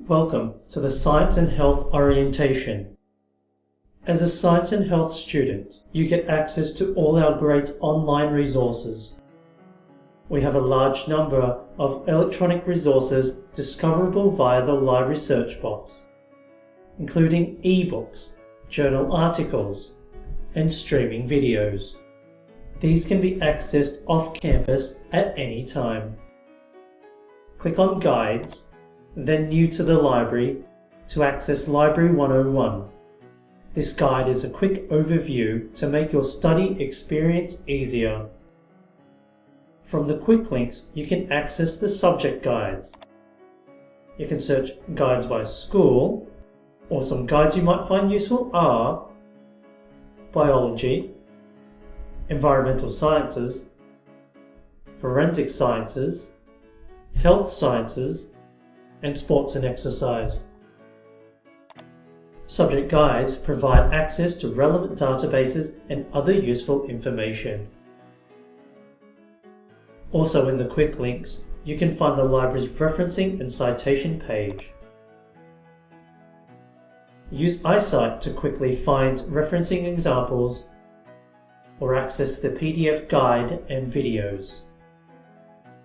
Welcome to the Science and Health Orientation. As a Science and Health student, you get access to all our great online resources. We have a large number of electronic resources discoverable via the library search box, including ebooks, journal articles, and streaming videos. These can be accessed off campus at any time. Click on Guides, then New to the Library to access Library 101. This guide is a quick overview to make your study experience easier. From the quick links, you can access the subject guides. You can search guides by school, or some guides you might find useful are biology, environmental sciences, forensic sciences, health sciences, and sports and exercise. Subject guides provide access to relevant databases and other useful information. Also in the quick links, you can find the library's referencing and citation page. Use iCite to quickly find referencing examples or access the PDF guide and videos.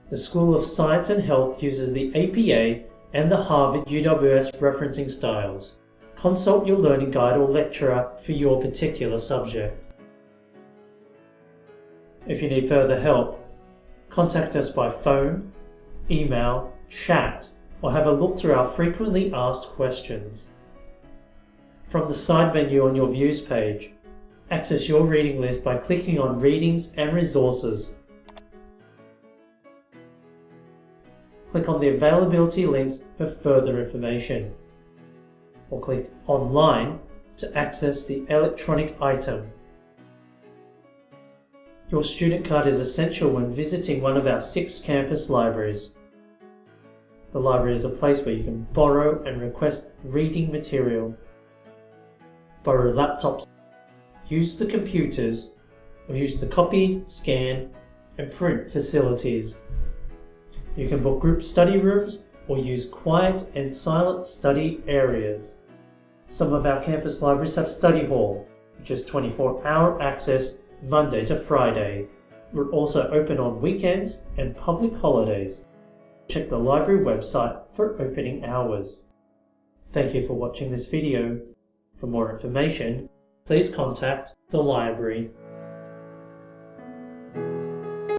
The School of Science and Health uses the APA and the Harvard UWS referencing styles. Consult your learning guide or lecturer for your particular subject. If you need further help, contact us by phone, email, chat, or have a look through our frequently asked questions. From the side menu on your vUWS page, access your reading list by clicking on Readings and Resources click on the availability links for further information. Or click Online to access the electronic item. Your student card is essential when visiting one of our six campus libraries. The library is a place where you can borrow and request reading material, borrow laptops, use the computers, or use the copy, scan, and print facilities. You can book group study rooms or use quiet and silent study areas. Some of our campus libraries have study hall, which is 24-hour access Monday to Friday. We're also open on weekends and public holidays. Check the library website for opening hours. Thank you for watching this video. For more information, please contact the library.